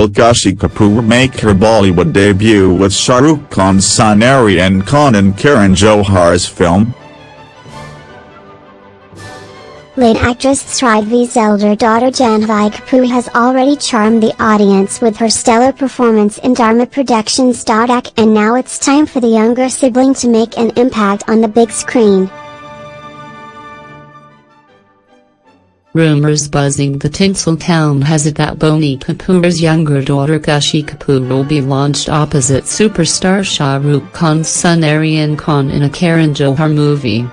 Will Khushi Kapoor make her Bollywood debut with Shah Rukh Khan's son Aryan Khan in Karan Johar's film? Late actress Sridevi's elder daughter Janhvi Kapoor has already charmed the audience with her stellar performance in Dharma Productions. And now it's time for the younger sibling to make an impact on the big screen. Rumors buzzing the Tinseltown has it that Boney Kapoor's younger daughter Khushi Kapoor will be launched opposite superstar Shah Rukh Khan's son Aryan Khan in a Karan Johar movie.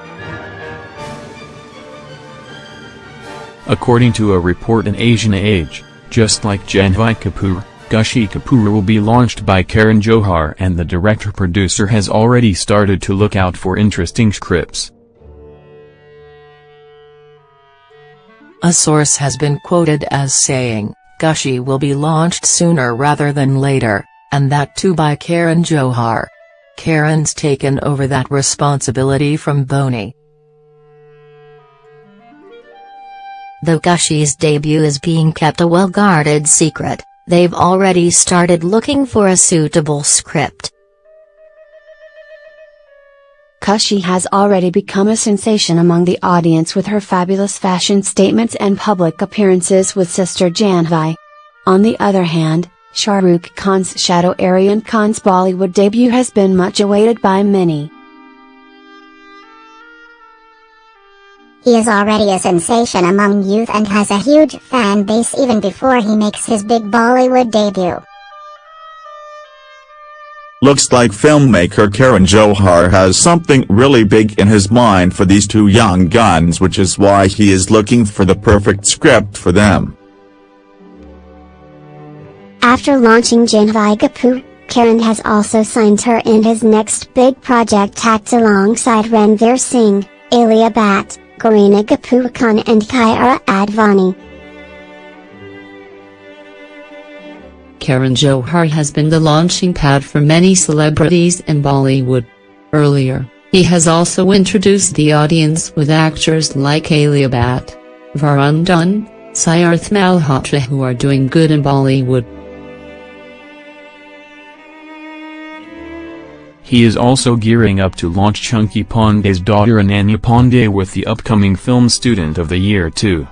According to a report in Asian Age, just like Janhvi Kapoor, Khushi Kapoor will be launched by Karan Johar and the director-producer has already started to look out for interesting scripts. A source has been quoted as saying, Khushi will be launched sooner rather than later, and that too by Karan Johar. Karan's taken over that responsibility from Boney. Though Khushi's debut is being kept a well-guarded secret, they've already started looking for a suitable script. Khushi has already become a sensation among the audience with her fabulous fashion statements and public appearances with sister Janhvi. On the other hand, Shah Rukh Khan's shadow Aryan Khan's Bollywood debut has been much awaited by many. He is already a sensation among youth and has a huge fan base even before he makes his big Bollywood debut. Looks like filmmaker Karan Johar has something really big in his mind for these two young guns which is why he is looking for the perfect script for them. After launching Janhvi Kapoor, Karan has also signed her in his next big project Takht alongside Ranveer Singh, Alia Bhatt, Kareena Kapoor Khan and Kiara Advani. Karan Johar has been the launching pad for many celebrities in Bollywood. Earlier, he has also introduced the audience with actors like Alia Bhatt, Varun Dhawan, Siddharth Malhotra who are doing good in Bollywood. He is also gearing up to launch Chunky Pandey's daughter Ananya Pandey with the upcoming film Student of the Year too.